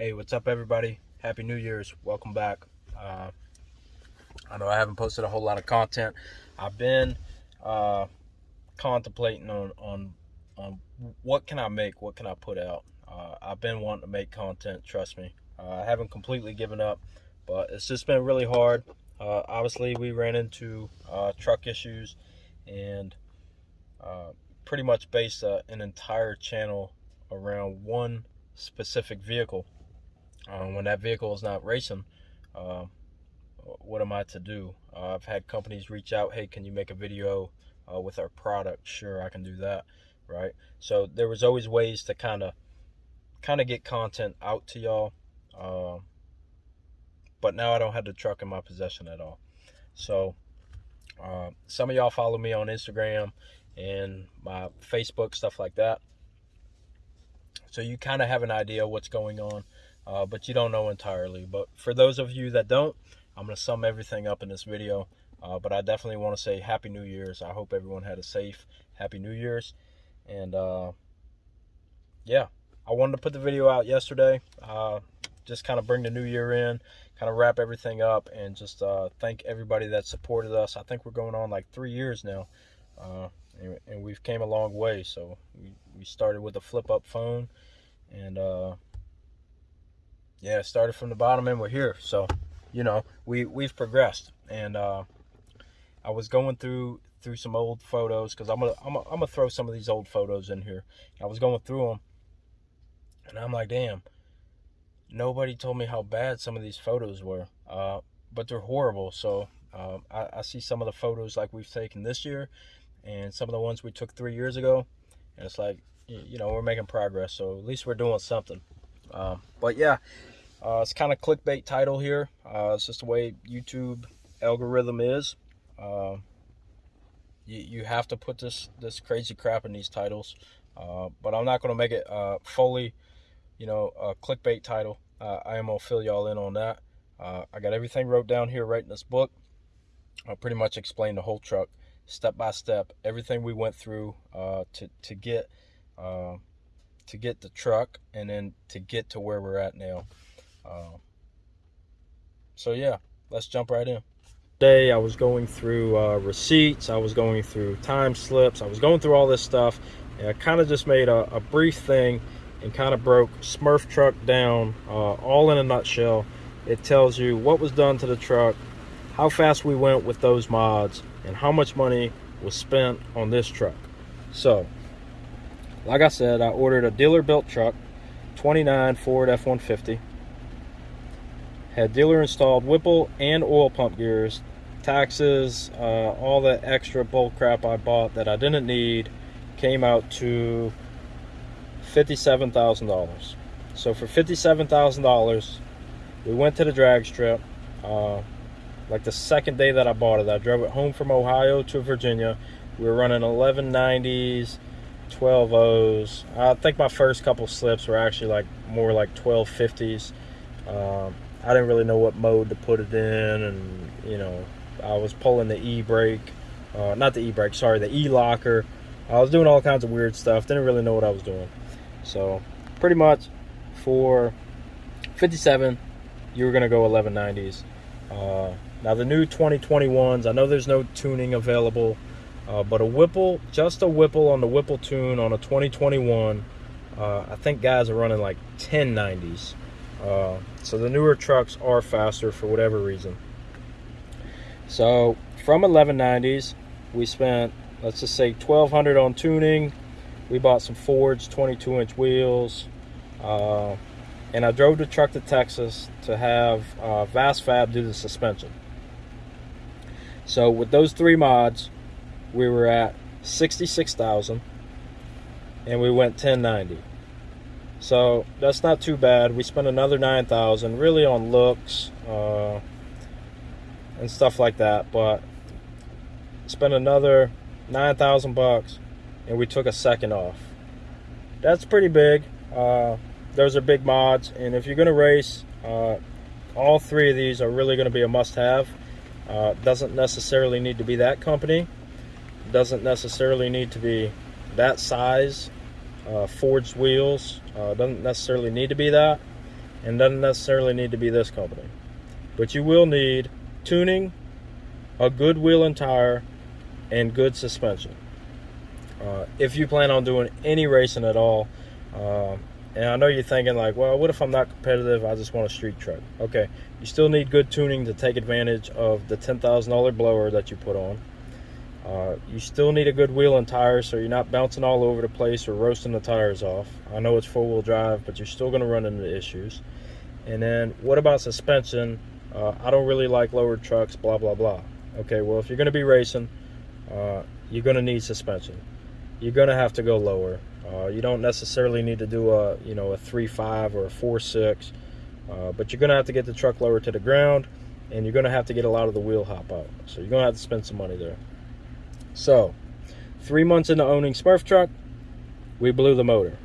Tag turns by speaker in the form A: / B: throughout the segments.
A: Hey, what's up, everybody? Happy New Year's. Welcome back. Uh, I know I haven't posted a whole lot of content. I've been uh, contemplating on, on on what can I make, what can I put out. Uh, I've been wanting to make content. Trust me, uh, I haven't completely given up, but it's just been really hard. Uh, obviously, we ran into uh, truck issues and pretty much based an entire channel around one specific vehicle. Um, when that vehicle is not racing, uh, what am I to do? Uh, I've had companies reach out, hey, can you make a video uh, with our product? Sure, I can do that, right? So there was always ways to kind of kind of get content out to y'all. Um, but now I don't have the truck in my possession at all. So uh, some of y'all follow me on Instagram and my Facebook, stuff like that. So you kind of have an idea what's going on, uh, but you don't know entirely. But for those of you that don't, I'm going to sum everything up in this video. Uh, but I definitely want to say Happy New Year's. I hope everyone had a safe Happy New Year's. And uh, yeah, I wanted to put the video out yesterday. Uh, just kind of bring the new year in, kind of wrap everything up, and just uh, thank everybody that supported us. I think we're going on like three years now. Uh, and, and, we've came a long way. So we, we started with a flip up phone and yeah, started from the bottom and we're here. So, you know, we, we've progressed and uh, I was going through through some old photos because I'm gonna, I'm gonna I'm gonna throw some of these old photos in here. I was going through them and I'm like, damn, nobody told me how bad some of these photos were, uh, but they're horrible. So um, I, I see some of the photos like we've taken this year and some of the ones we took three years ago. And it's like, you know, we're making progress. So at least we're doing something. Um, but yeah, uh, it's kind of clickbait title here. Uh, it's just the way YouTube algorithm is. Uh, you, you have to put this, this crazy crap in these titles. Uh, but I'm not going to make it uh, fully, you know, a clickbait title. Uh, I am going to fill y'all in on that. I got everything wrote down here right in this book. I'll pretty much explain the whole truck step by step, everything we went through to to get to get the truck, and then to get to where we're at now. Uh, so yeah, let's jump right in. Today I was going through uh, receipts, I was going through time slips, I was going through all this stuff, and I kind of just made a, a, brief thing and kind of broke Smurf truck down, uh, all in a nutshell. It tells you what was done to the truck, how fast we went with those mods, and how much money was spent on this truck. So, like I said, I ordered a dealer built truck, 29 Ford F-150. Had dealer installed Whipple and oil pump gears, taxes, uh, all the extra bull crap I bought that I didn't need came out to $57,000. So for $57,000, we went to the drag strip. Uh, like the second day that I bought it. I drove it home from Ohio to Virginia. We were running 1190s, 12 O's. I think my first couple slips were actually like more like 1250s. Um, I didn't really know what mode to put it in, and you know, I was pulling the e brake, uh, not the e brake, sorry, the e locker. I was doing all kinds of weird stuff. Didn't really know what I was doing. So, pretty much for 57, you were gonna go 1190s. Uh, now the new 2021s, I know there's no tuning available, uh, but a Whipple, just a Whipple on the Whipple tune on a 2021, uh, I think guys are running like 1090s. Uh, so the newer trucks are faster for whatever reason. So from 1190s, we spent, let's just say 1200 on tuning. We bought some forged 22 inch wheels. Uh, and I drove the truck to Texas to have uh, Vastfab do the suspension. So with those three mods, we were at 66,000 and we went 1090. So that's not too bad. We spent another 9,000 really on looks uh, and stuff like that, but spent another 9,000 bucks and we took a second off. That's pretty big. Uh, those are big mods, and if you're going to race, uh, all three of these are really going to be a must-have. Uh, doesn't necessarily need to be that company. Doesn't necessarily need to be that size. Uh, forged wheels. Uh, doesn't necessarily need to be that. and doesn't necessarily need to be this company. But you will need tuning, a good wheel and tire, and good suspension. Uh, if you plan on doing any racing at all, uh, and I know you're thinking like, well, what if I'm not competitive? I just want a street truck. Okay, you still need good tuning to take advantage of the $10,000 blower that you put on. Uh, you still need a good wheel and tire so you're not bouncing all over the place or roasting the tires off. I know it's four-wheel drive, but you're still going to run into issues. And then what about suspension? Uh, I don't really like lowered trucks, blah, blah, blah. Okay, well, if you're going to be racing, uh, you're going to need suspension. You're going to have to go lower. Uh, you don't necessarily need to do a, you know, a 3.5 or a 4.6, uh, but you're going to have to get the truck lower to the ground, and you're going to have to get a lot of the wheel hop out. So you're going to have to spend some money there. So, three months into owning Smurf truck, we blew the motor,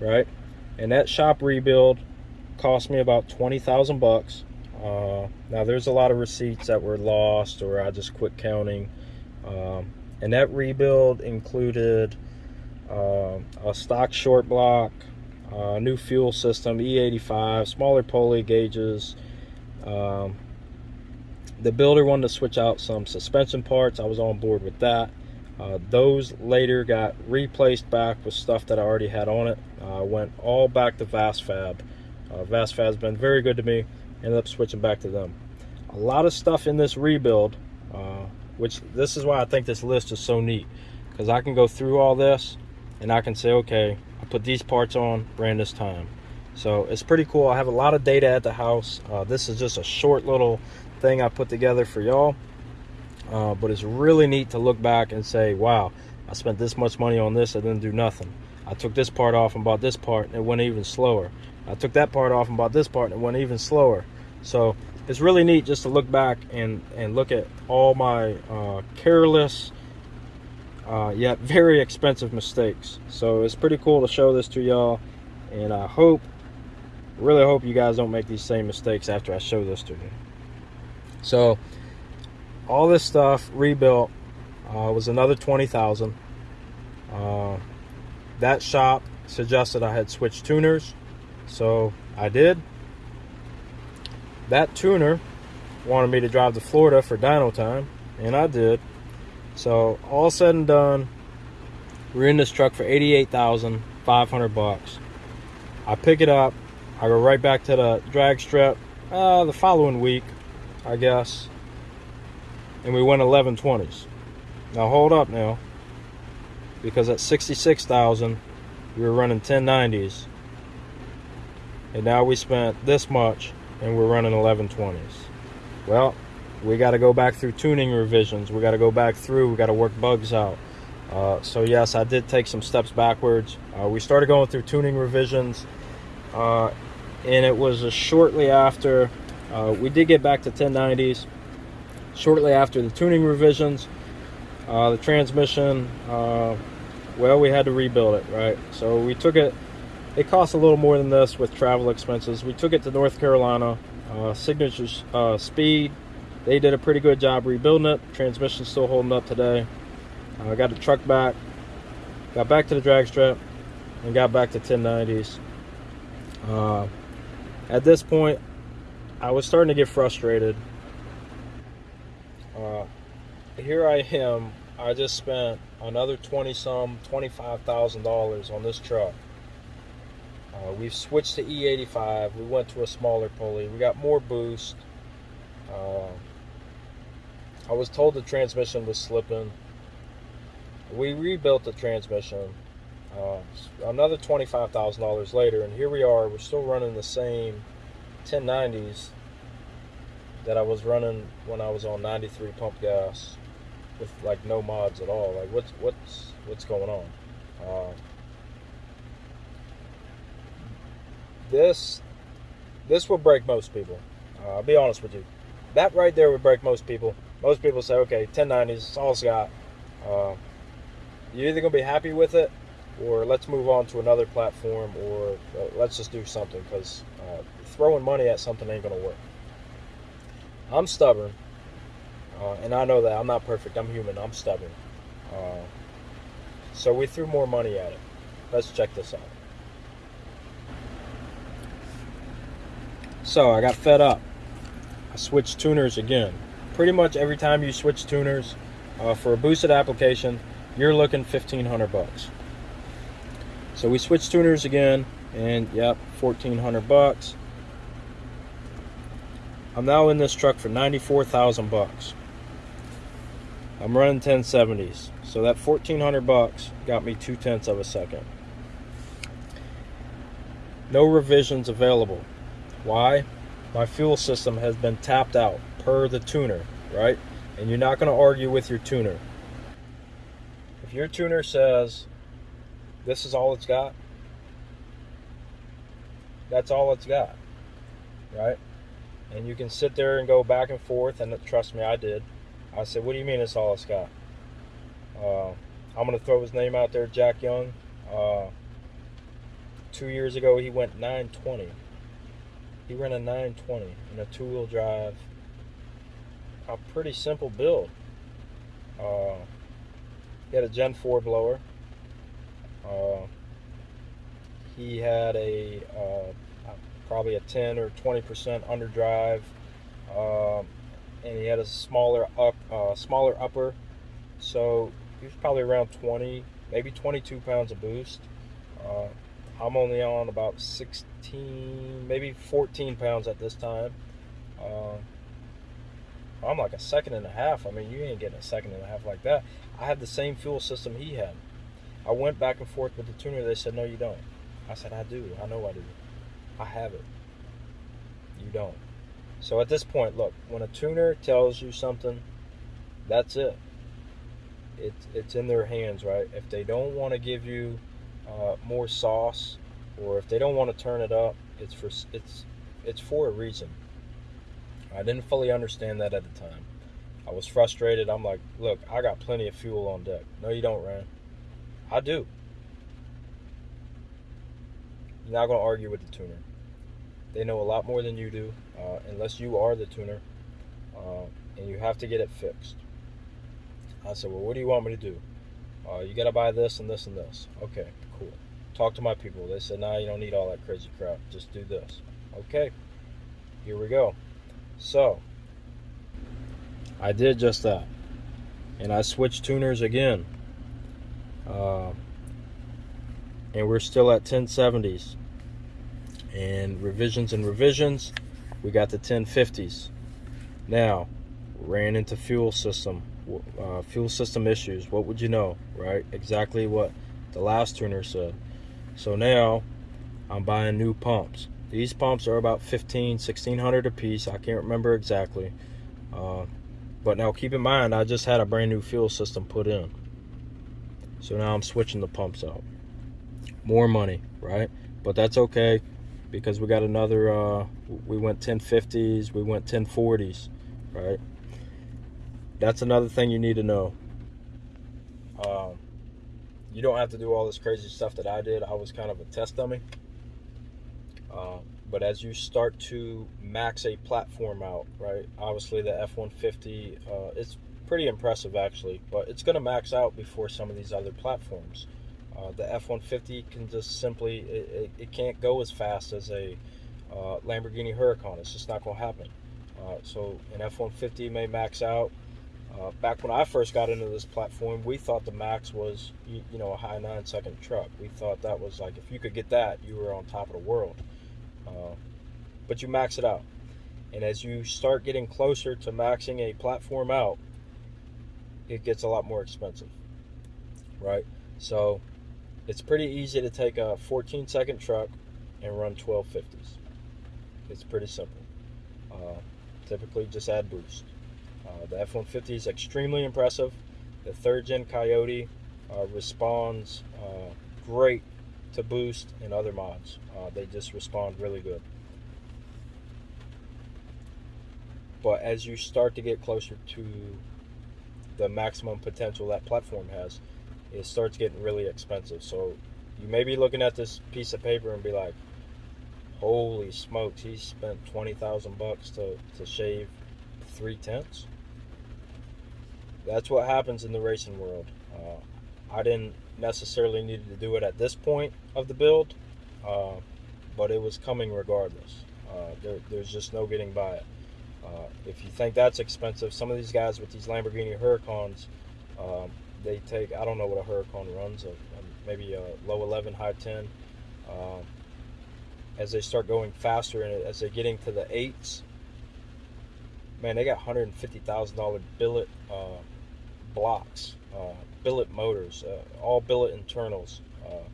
A: right? And that shop rebuild cost me about 20,000 bucks. Uh, now there's a lot of receipts that were lost or I just quit counting. Um, and that rebuild included uh, a stock short block, uh, new fuel system, E85, smaller pulley gauges, um, the builder wanted to switch out some suspension parts. I was on board with that. Uh, those later got replaced back with stuff that I already had on it. Uh, went all back to Vastfab. Uh, Vastfab's been very good to me. Ended up switching back to them. A lot of stuff in this rebuild, uh, which this is why I think this list is so neat. Because I can go through all this and I can say, okay, I put these parts on, ran this time. So it's pretty cool. I have a lot of data at the house. Uh, this is just a short little thing I put together for y'all. Uh, but it's really neat to look back and say, wow, I spent this much money on this, I didn't do nothing. I took this part off and bought this part, and it went even slower. I took that part off and bought this part, and it went even slower. So it's really neat just to look back and, and look at all my uh, careless, uh, yet very expensive mistakes. So it's pretty cool to show this to y'all, and I hope, really hope you guys don't make these same mistakes after I show this to you. So all this stuff rebuilt uh, was another 20,000. Uh, that shop suggested I had switched tuners, so I did. That tuner wanted me to drive to Florida for dyno time, and I did. So all said and done, we're in this truck for 88,500 bucks. I pick it up, I go right back to the drag strip uh, the following week I guess. And we went 1120s. Now hold up now. Because at 66,000, we were running 1090s. And now we spent this much and we're running 1120s. Well, we got to go back through tuning revisions. We got to go back through. We got to work bugs out. Uh, so yes, I did take some steps backwards. Uh, we started going through tuning revisions, uh, and it was shortly after uh, we did get back to 1090s shortly after the tuning revisions. Uh, the transmission, uh, well, we had to rebuild it, right? So we took it, it cost a little more than this with travel expenses. We took it to North Carolina, uh, Signature uh, Speed. They did a pretty good job rebuilding it. Transmission's still holding up today. I got the truck back, got back to the drag strip, and got back to 1090s. Uh, at this point, I was starting to get frustrated. Uh, here I am. I just spent another 20 some, $25,000 on this truck. Uh, we've switched to E85. We went to a smaller pulley. We got more boost. Uh, I was told the transmission was slipping. We rebuilt the transmission. Uh, another $25,000 later, and here we are. We're still running the same 1090s that I was running when I was on 93 pump gas with like no mods at all. Like what's what's what's going on? Uh, this this will break most people. Uh, I'll be honest with you. That right there would break most people. Most people say, okay, 1090s, it's all it's got. Uh, you're either gonna be happy with it, or let's move on to another platform, or uh, let's just do something because uh, throwing money at something ain't gonna work. I'm stubborn, uh, and I know that I'm not perfect. I'm human. I'm stubborn. Uh, so we threw more money at it. Let's check this out. So I got fed up. I switched tuners again. Pretty much every time you switch tuners uh, for a boosted application, you're looking 1500 bucks. So we switched tuners again, and yep, 1400 bucks. I'm now in this truck for 94,000 bucks. I'm running 1070s, so that 1400 bucks got me two tenths of a second. No revisions available. Why? My fuel system has been tapped out per the tuner, right? And you're not going to argue with your tuner. If your tuner says this is all it's got, that's all it's got, right? And you can sit there and go back and forth, and trust me, I did. I said, What do you mean it's all it's got? Uh, I'm going to throw his name out there, Jack Young. Uh, two years ago, he went 920. He ran a 920 in a two wheel drive. A pretty simple build. Uh, he had a Gen 4 blower. Uh, he had a uh, probably a 10 or 20% underdrive, um, and he had a smaller up, uh, smaller upper. So he was probably around 20, maybe 22 pounds of boost. Uh, I'm only on about 16, maybe 14 pounds at this time. Uh, I'm like a second and a half. I mean, you ain't getting a second and a half like that. I had the same fuel system he had. I went back and forth with the tuner. They said, no, you don't. I said, I do. I know I do. I have it. You don't. So at this point, look, when a tuner tells you something, that's it. It's, it's in their hands, right? If they don't want to give you uh, more sauce, or if they don't want to turn it up, it's for it's it's for a reason. I didn't fully understand that at the time. I was frustrated. I'm like, look, I got plenty of fuel on deck. No, you don't, Rand. I do. You're not going to argue with the tuner. They know a lot more than you do, uh, unless you are the tuner, uh, and you have to get it fixed. I said, well, what do you want me to do? Uh, you got to buy this and this and this. Okay, cool. Talk to my people. They said, nah, you don't need all that crazy crap. Just do this. Okay, here we go. So, I did just that. And I switched tuners again. Uh, and we're still at 1070s. And revisions and revisions, we got the 1050s. Now, ran into fuel system, uh, fuel system issues. What would you know, right? Exactly what the last tuner said. So now, I'm buying new pumps. These pumps are about 15, 1600 a piece. I can't remember exactly. Uh, but now keep in mind, I just had a brand new fuel system put in. So now I'm switching the pumps out. More money, right? But that's okay because we got another, uh, we went 1050s, we went 1040s, right? That's another thing you need to know. Um, you don't have to do all this crazy stuff that I did. I was kind of a test dummy. Uh, but as you start to max a platform out, right? Obviously, the F 150 uh, it's pretty impressive actually, but it's going to max out before some of these other platforms. Uh, the F 150 can just simply, it, it, it, can't go as fast as a uh, Lamborghini Huracan. It's just not going to happen. Uh, so, an F 150 may max out. Uh, back when I first got into this platform, we thought the max was, you, you know, a high nine second truck. We thought that was like, if you could get that, you were on top of the world. Uh, but you max it out. And as you start getting closer to maxing a platform out, it gets a lot more expensive, right? So it's pretty easy to take a 14 second truck and run 1250s. It's pretty simple. Uh, typically, just add boost. Uh, the F 150 is extremely impressive. The third gen Coyote uh, responds uh, great to boost and other mods. Uh, they just respond really good. But as you start to get closer to the maximum potential that platform has, it starts getting really expensive. So you may be looking at this piece of paper and be like, holy smokes, he spent 20,000 bucks to, to shave three tenths. That's what happens in the racing world. Uh, I didn't necessarily need to do it at this point of the build, uh, but it was coming regardless. Uh, there, there's just no getting by it. Uh, if you think that's expensive, some of these guys with these Lamborghini Huracans, um, they take I don't know what a Huracan runs, a, a, maybe a low 11, high 10. Um, as they start going faster and as they're getting to the eights, man, they got $150,000 billet uh, blocks, uh, billet motors, uh, all billet internals. Uh,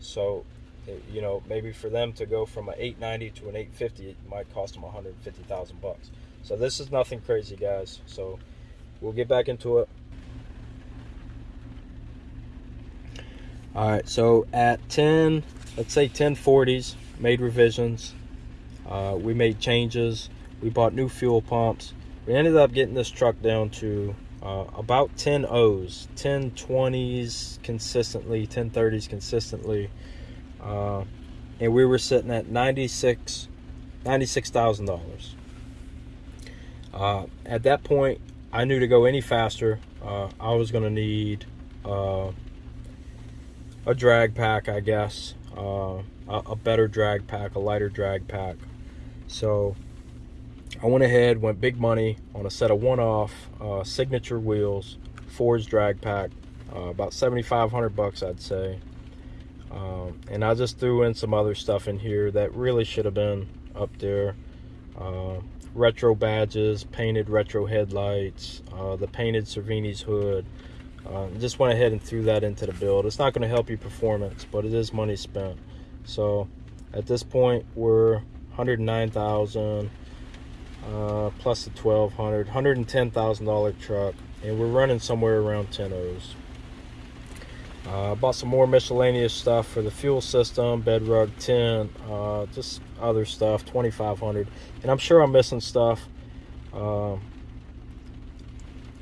A: so, you know, maybe for them to go from an 890 to an 850, it might cost them 150,000 bucks. So this is nothing crazy, guys. So we'll get back into it. All right, so at 10, let's say 1040s, made revisions. Uh, we made changes. We bought new fuel pumps. We ended up getting this truck down to uh, about 10 O's, 10 20s consistently, 10 30s consistently. Uh, and we were sitting at 96 $96,000. Uh, at that point, I knew to go any faster, uh, I was going to need uh, a drag pack, I guess, uh, a, a, better drag pack, a lighter drag pack. So I went ahead, went big money on a set of one-off uh, signature wheels, Ford's drag pack, uh, about 7,500 bucks, I'd say. Um, and I just threw in some other stuff in here that really should have been up there. Uh, retro badges, painted retro headlights, uh, the painted Cervini's hood, uh, just went ahead and threw that into the build. It's not going to help you performance, but it is money spent. So at this point, we're 109,000 uh, plus the 1,200, 110,000 dollar truck, and we're running somewhere around 10 O's. Uh, bought some more miscellaneous stuff for the fuel system, bed rug, tent, uh, just other stuff, 2,500, and I'm sure I'm missing stuff. Uh,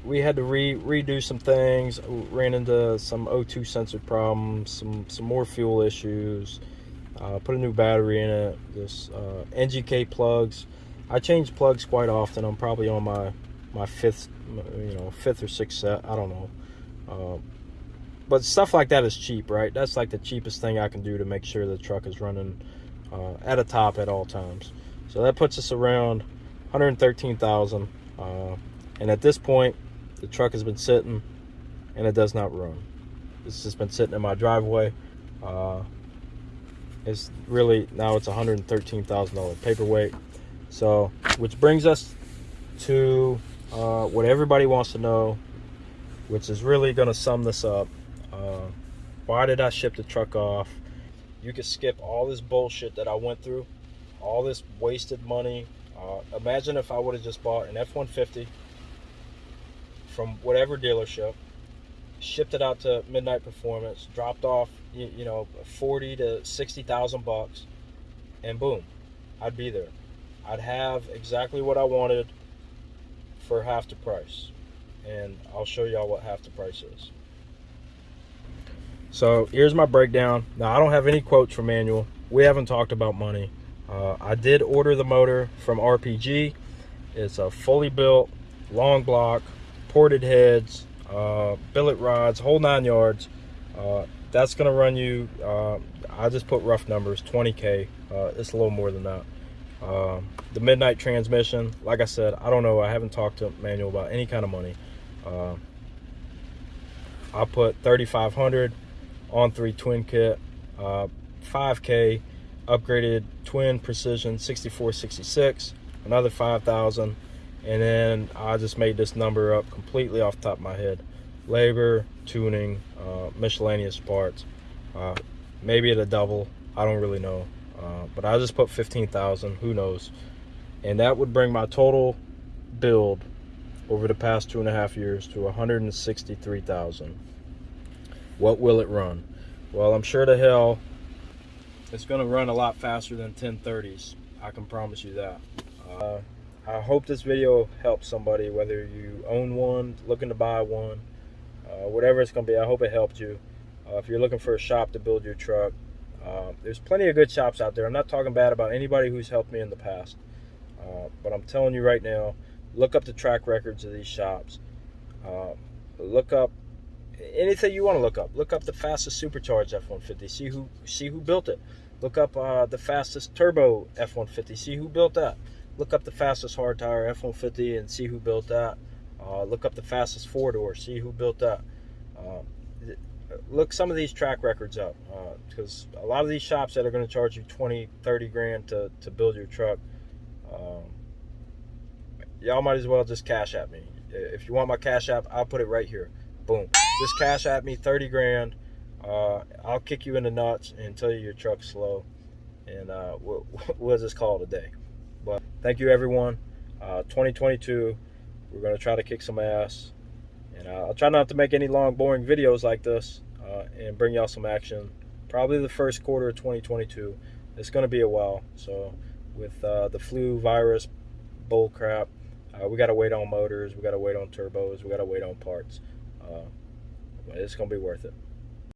A: we had to re redo some things. Ran into some O2 sensor problems, some some more fuel issues. Uh, put a new battery in it. This uh, NGK plugs. I change plugs quite often. I'm probably on my my fifth, you know, fifth or sixth set. I don't know. But stuff like that is cheap, right? That's like the cheapest thing I can do to make sure the truck is running uh, at a top at all times. So that puts us around 113,000. Uh, and at this point, the truck has been sitting and it does not run. It's just been sitting in my driveway. Uh, it's really, now it's $113,000 paperweight. So, which brings us to uh, what everybody wants to know, which is really going to sum this up. Uh, why did I ship the truck off? You could skip all this bullshit that I went through, all this wasted money. Uh, imagine if I would have just bought an F-150 from whatever dealership, shipped it out to Midnight Performance, dropped off, you, you know, 40 to 60,000 bucks, and boom, I'd be there. I'd have exactly what I wanted for half the price. And I'll show y'all what half the price is. So here's my breakdown. Now I don't have any quotes from Manuel. We haven't talked about money. Uh, I did order the motor from RPG. It's a fully built, long block, ported heads, uh, billet rods, whole nine yards. Uh, that's going to run you, uh, I just put rough numbers, 20K. Uh, it's a little more than that. Um, the Midnight transmission, like I said, I don't know. I haven't talked to Manuel about any kind of money. Uh, I put 3500 on three twin kit, 5K uh, upgraded twin precision 6466, another 5000 and then I just made this number up completely off top of my head. Labor tuning uh, miscellaneous parts uh, maybe at a double. I don't really know. Uh, but I just put 15,000 who knows? And that would bring my total build over the past two and a half years to 163,000 what will it run well I'm sure to hell it's gonna run a lot faster than 1030s I can promise you that uh, I hope this video helps somebody, whether you own one, looking to buy one, uh, whatever it's going to be. I hope it helped you. Uh, if you're looking for a shop to build your truck, uh, there's plenty of good shops out there. I'm not talking bad about anybody who's helped me in the past. Uh, but I'm telling you right now, look up the track records of these shops. Uh, look up anything you want to look up. Look up the fastest supercharged F-150. See who see who built it. Look up uh, the fastest turbo F-150. See who built that. Look up the fastest hard tire F-150 and see who built that. Uh, look up the fastest four door. See who built that. Uh, look some of these track records up because uh, a lot of these shops that are going to charge you 20 30 grand to, to build your truck um, y'all might as well just cash at me if you want my cash app i'll put it right here boom just cash at me 30 grand uh, i'll kick you in the nuts and tell you your truck's slow and uh, we'll, we'll just call a day but thank you everyone uh, 2022 we're going to try to kick some ass and uh, I'll try not to make any long, boring videos like this uh, and bring y'all some action. Probably the first quarter of 2022. It's going to be a while. So with uh, the flu virus bull crap, uh, we got to wait on motors. We got to wait on turbos. We got to wait on parts. Uh, it's going to be worth it.